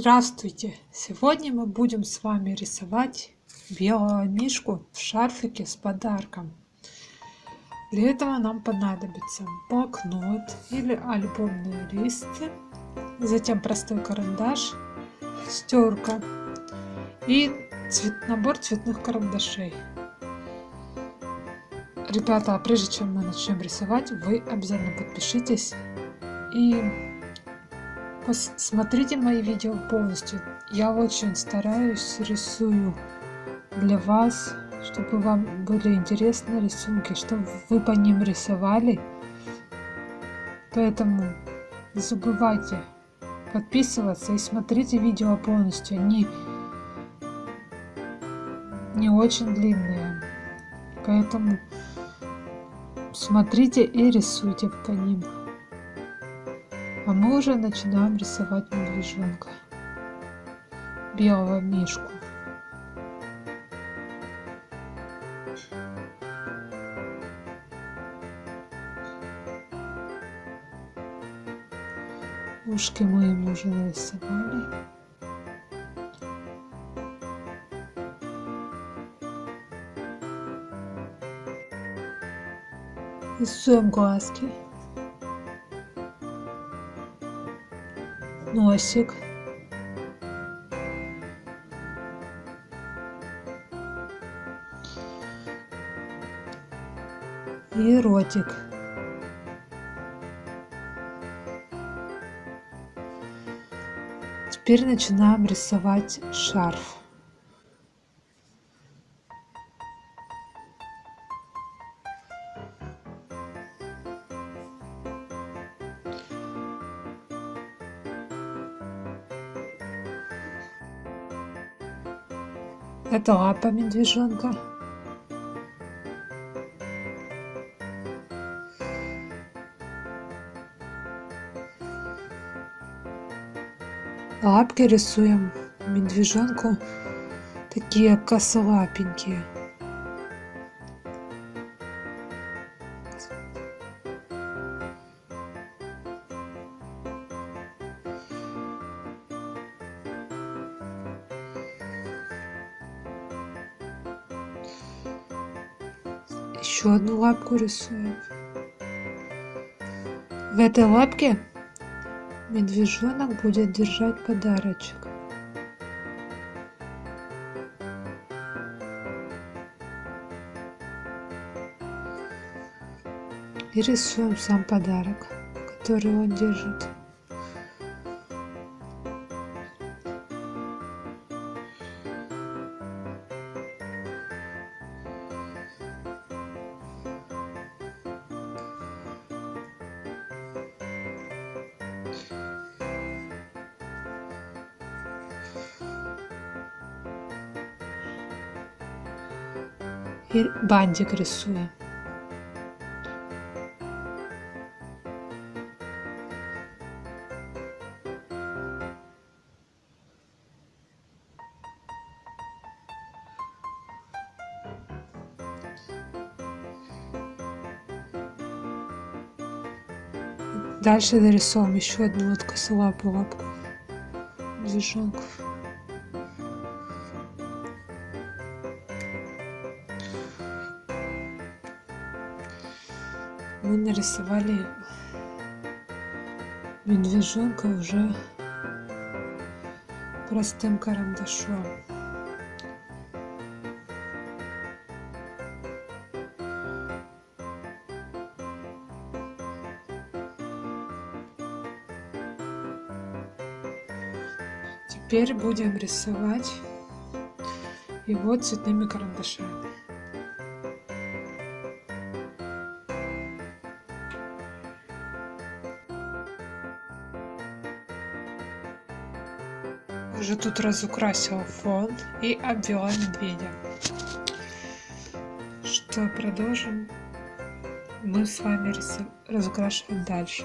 Здравствуйте! Сегодня мы будем с вами рисовать белого мишку в шарфике с подарком. Для этого нам понадобится блокнот или альбомные листы, затем простой карандаш, стерка и цвет, набор цветных карандашей. Ребята, а прежде чем мы начнем рисовать, вы обязательно подпишитесь и Посмотрите мои видео полностью. Я очень стараюсь, рисую для вас, чтобы вам были интересны рисунки, чтобы вы по ним рисовали. Поэтому не забывайте подписываться и смотрите видео полностью. Они не очень длинные. Поэтому смотрите и рисуйте по ним. А мы уже начинаем рисовать медвежонка. Белого мишку. Ушки мы ему уже нарисовали. Рисуем глазки. Носик. И ротик. Теперь начинаем рисовать шарф. Это лапа медвежонка. Лапки рисуем медвежонку такие косолапенькие. Еще одну лапку рисуем. В этой лапке медвежонок будет держать подарочек. И рисуем сам подарок, который он держит. И бантик рисуем. Дальше нарисуем еще одну косолапую лапку движонков. мы нарисовали медвежонка уже простым карандашом. Теперь будем рисовать его цветными карандашами. Уже тут разукрасила фон и обвела медведя. Что продолжим мы с вами разукрашивать дальше.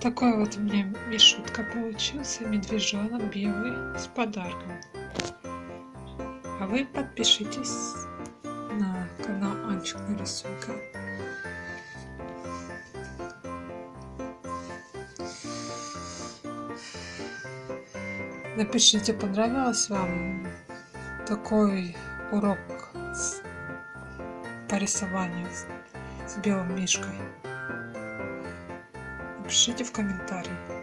Такой вот у меня мишутка получился, медвежонок белый с подарком. А вы подпишитесь на канал Анчик Нарисуйка. Напишите, понравилось вам такой урок по рисованию с белым мишкой. Пишите в комментарии.